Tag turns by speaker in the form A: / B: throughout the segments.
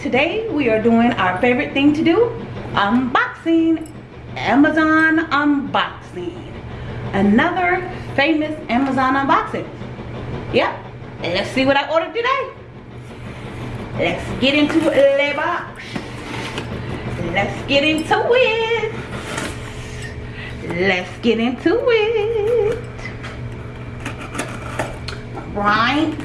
A: today we are doing our favorite thing to do unboxing amazon unboxing. Another famous amazon unboxing. Yep let's see what i ordered today. Let's get into the box. Let's get into it. Let's get into it. Right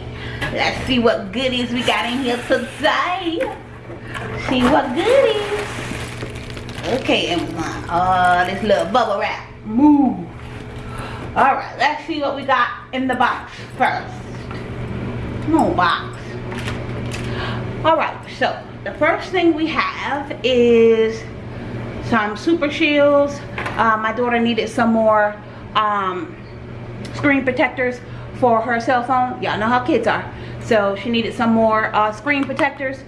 A: let's see what goodies we got in here today. See what goodies. Okay Amazon oh this little bubble wrap. Move all right let's see what we got in the box first. Come on box. All right so the first thing we have is some super shields. Uh, my daughter needed some more um, screen protectors for her cell phone y'all know how kids are. So she needed some more uh, screen protectors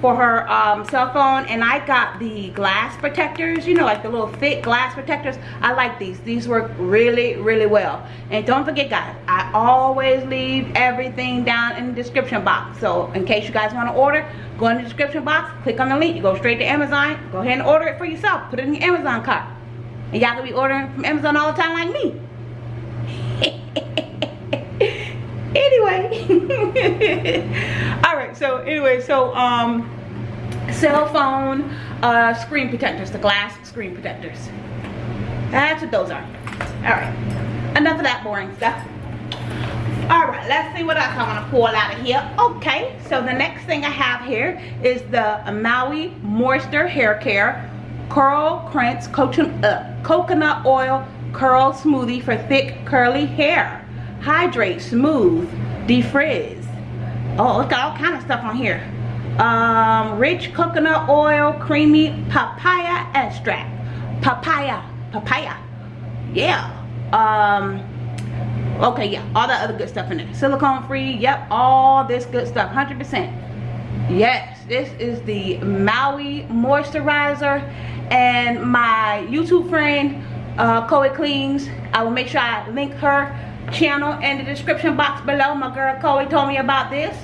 A: for her um, cell phone. And I got the glass protectors you know like the little thick glass protectors. I like these. These work really really well. And don't forget guys I always leave everything down in the description box. So in case you guys want to order go in the description box click on the link you go straight to Amazon go ahead and order it for yourself. Put it in your Amazon cart. And y'all can be ordering from Amazon all the time like me anyway all right so so um cell phone uh screen protectors the glass screen protectors. That's what those are. All right enough of that boring stuff. All right let's see what else i want to pull out of here. Okay so the next thing i have here is the maui moisture hair care curl Quench uh, coconut oil curl smoothie for thick curly hair. Hydrate smooth defrizz oh it's got all kind of stuff on here. Um, rich coconut oil creamy papaya extract. Papaya papaya. Yeah. Um okay yeah all that other good stuff in there. Silicone free yep all this good stuff 100 percent. Yes this is the maui moisturizer and my youtube friend uh Chloe cleans i will make sure i link her channel in the description box below. My girl Chloe told me about this.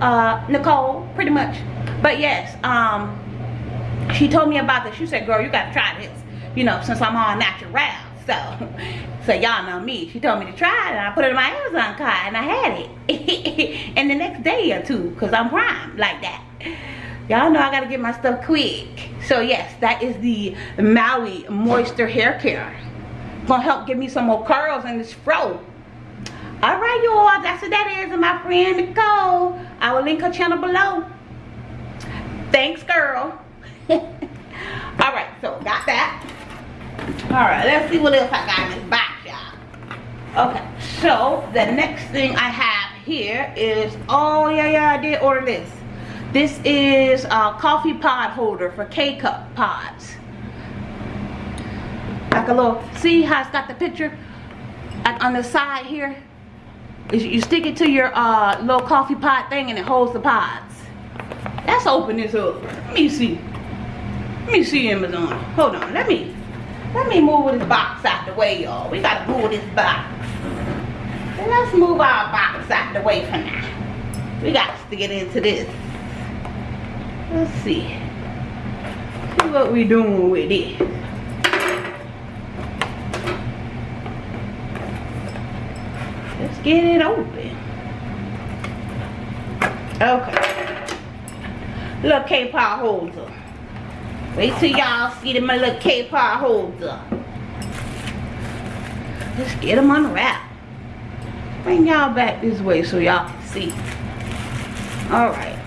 A: Uh, Nicole, pretty much. But yes, um, she told me about this. She said, girl, you got to try this. You know, since I'm all natural. So, so y'all know me. She told me to try it and I put it in my Amazon cart and I had it. and the next day or two, because I'm prime like that. Y'all know I got to get my stuff quick. So yes, that is the Maui Moisture Hair Care. Gonna help give me some more curls in this fro all right y'all that's what that is and my friend nicole. I will link her channel below. Thanks girl. All right so got that. All right let's see what else i got in this box y'all. Okay so the next thing i have here is oh yeah yeah i did order this. This is a coffee pod holder for k-cup pods. Like a little see how it's got the picture like on the side here you stick it to your uh, little coffee pot thing and it holds the pods. Let's open this up. Let me see. Let me see Amazon. Hold on. Let me let me move this box out the way, y'all. We gotta move this box. Let's move our box out the way for now. We gotta stick it into this. Let's see. See what we doing with it. Get it open. Okay. Little K-cup holder. Wait till y'all see them my little K-cup holder. Let's get them unwrapped. Bring y'all back this way so y'all can see. Alright.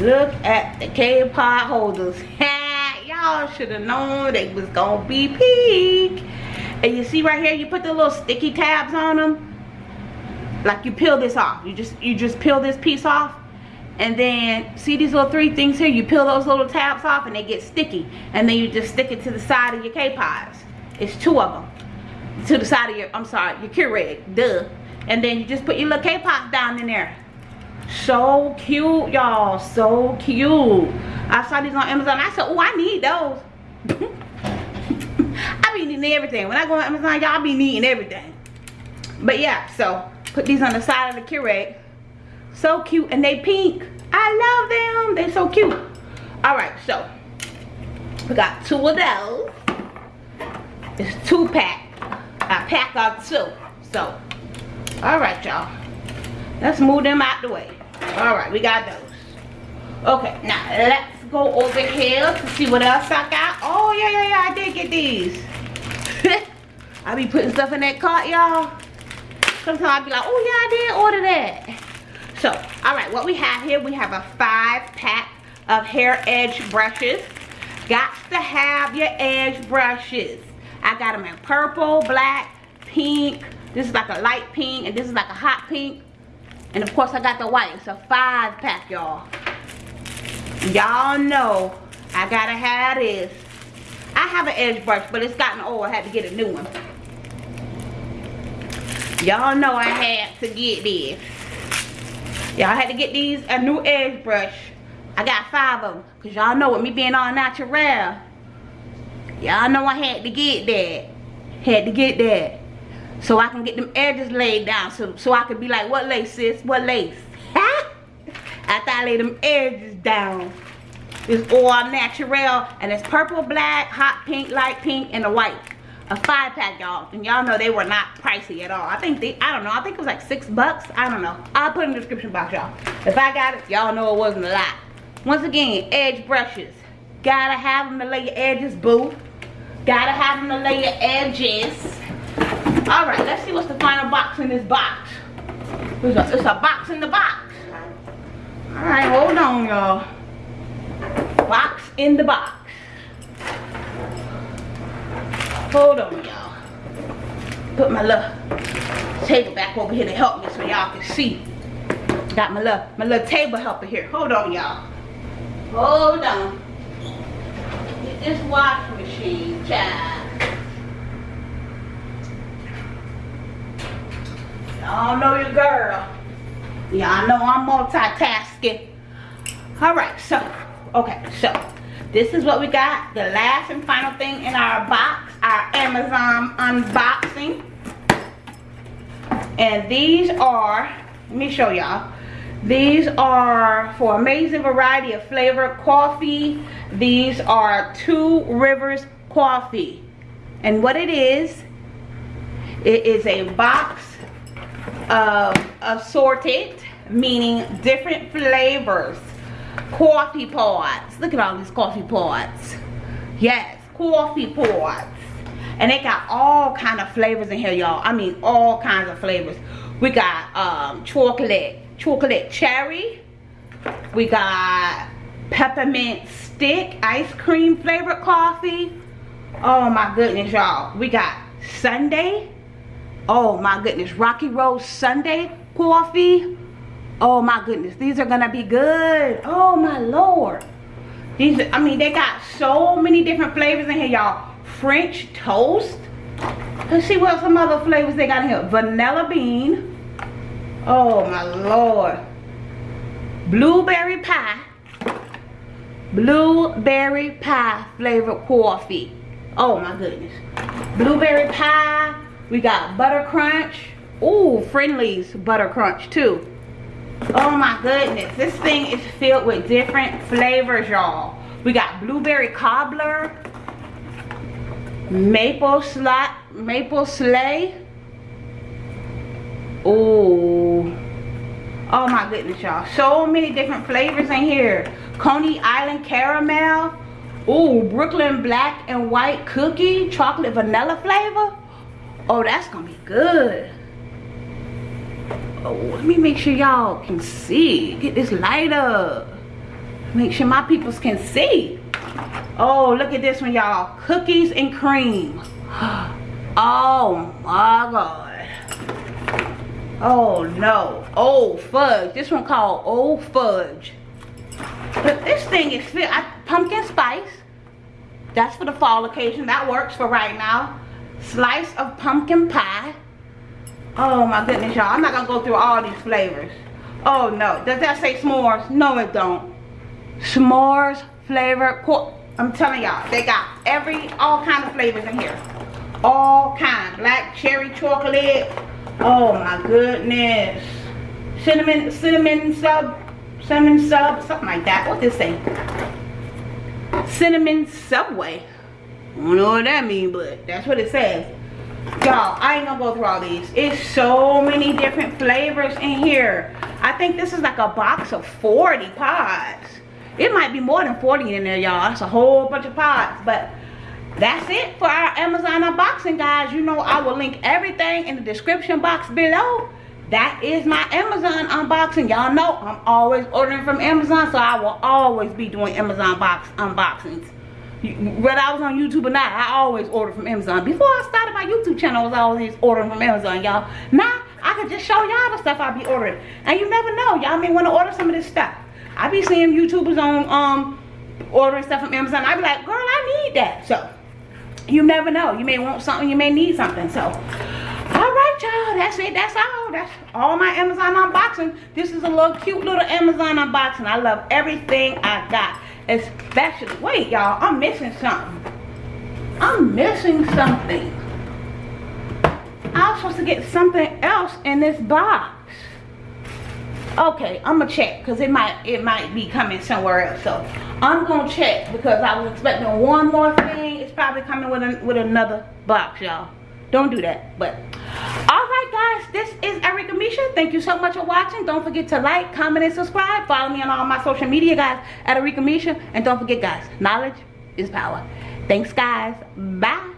A: Look at the K-cup holders. y'all should have known they was gonna be pink and you see right here you put the little sticky tabs on them like you peel this off. You just you just peel this piece off. And then see these little three things here? You peel those little tabs off and they get sticky. And then you just stick it to the side of your K-pods. It's two of them to the side of your I'm sorry your Keurig. Duh. And then you just put your little K-pods down in there. So cute y'all. So cute. I saw these on Amazon. I said oh I need those be needing everything. When I go on Amazon, y'all be needing everything. But yeah, so Put these on the side of the Keurig. So cute. And they pink. I love them. They're so cute. Alright, so. We got two of those. It's two pack. I pack of two. So. Alright, y'all. Let's move them out the way. Alright, we got those. Okay, now let's go over here to see what else I got. Oh, yeah, yeah, yeah. I did get these. I be putting stuff in that cart, y'all. Sometimes I be like, oh yeah, I did order that. So, all right, what we have here, we have a five pack of hair edge brushes. Got to have your edge brushes. I got them in purple, black, pink. This is like a light pink, and this is like a hot pink. And of course, I got the white. It's a five pack, y'all. Y'all know I gotta have this. I have an edge brush, but it's gotten old. I had to get a new one. Y'all know I had to get this. Y'all had to get these, a new edge brush. I got five of them. Because y'all know with me being all natural, y'all know I had to get that. Had to get that. So I can get them edges laid down. So, so I could be like, what lace, sis? What lace? After I lay them edges down. It's all natural. And it's purple, black, hot pink, light pink, and a white a five pack y'all and y'all know they were not pricey at all. I think they i don't know i think it was like six bucks i don't know. I'll put in the description box y'all. If i got it y'all know it wasn't a lot. Once again edge brushes. Gotta have them to lay your edges boo. Gotta have them to lay your edges. All right let's see what's the final box in this box. It's a, a box in the box. All right hold on y'all. Box in the box Hold on, y'all. Put my little table back over here to help me so y'all can see. Got my little, my little table helper here. Hold on, y'all. Hold on. Get this washing machine, child. Y'all know your girl. Y'all know I'm multitasking. Alright, so, okay, so this is what we got. The last and final thing in our box our Amazon unboxing. And these are, let me show y'all. These are for amazing variety of flavor coffee. These are Two Rivers coffee. And what it is, it is a box of assorted, meaning different flavors. Coffee pods. Look at all these coffee pods. Yes, coffee pods and they got all kind of flavors in here y'all. I mean all kinds of flavors. We got um, chocolate chocolate cherry. We got peppermint stick ice cream flavored coffee. Oh my goodness y'all. We got sundae. Oh my goodness. Rocky road sundae coffee. Oh my goodness. These are gonna be good. Oh my lord. These i mean they got so many different flavors in here y'all French toast. Let's see what some other flavors they got here. Vanilla bean. Oh my lord. Blueberry pie. Blueberry pie flavored coffee. Oh my goodness. Blueberry pie. We got butter crunch. Ooh, Friendly's butter crunch too. Oh my goodness. This thing is filled with different flavors, y'all. We got blueberry cobbler maple slot maple sleigh oh oh my goodness y'all. So many different flavors in here. Coney island caramel. Oh brooklyn black and white cookie chocolate vanilla flavor. Oh that's gonna be good. Oh let me make sure y'all can see. Get this light up. Make sure my peoples can see Oh, look at this one, y'all. Cookies and cream. Oh, my God. Oh, no. Old fudge. This one called Old Fudge. But this thing is filled. Pumpkin spice. That's for the fall occasion. That works for right now. Slice of pumpkin pie. Oh, my goodness, y'all. I'm not going to go through all these flavors. Oh, no. Does that say s'mores? No, it don't. S'mores flavor I'm telling y'all, they got every, all kind of flavors in here. All kind. Black cherry chocolate. Oh my goodness. Cinnamon, cinnamon sub, cinnamon sub, something like that. What this say? Cinnamon Subway. I don't know what that means, but that's what it says. Y'all, I ain't gonna go through all these. It's so many different flavors in here. I think this is like a box of 40 pods. It might be more than 40 in there, y'all. That's a whole bunch of pods, but that's it for our Amazon unboxing, guys. You know I will link everything in the description box below. That is my Amazon unboxing. Y'all know I'm always ordering from Amazon, so I will always be doing Amazon box unboxings. Whether I was on YouTube or not, I always order from Amazon. Before I started my YouTube channel, I was always ordering from Amazon, y'all. Now, I could just show y'all the stuff I be ordering. And you never know, y'all may want to order some of this stuff. I be seeing YouTubers on um ordering stuff from Amazon. I be like, girl, I need that. So, you never know. You may want something, you may need something. So, all right, y'all. That's it. That's all. That's all my Amazon unboxing. This is a little cute little Amazon unboxing. I love everything I got. Especially, wait, y'all. I'm missing something. I'm missing something. I was supposed to get something else in this box. Okay, I'm gonna check because it might it might be coming somewhere else. So I'm gonna check because I was expecting one more thing. It's probably coming with a, with another box, y'all. Don't do that. But all right, guys, this is Erica Misha. Thank you so much for watching. Don't forget to like, comment, and subscribe. Follow me on all my social media, guys, at Erica Misha. And don't forget, guys, knowledge is power. Thanks, guys. Bye.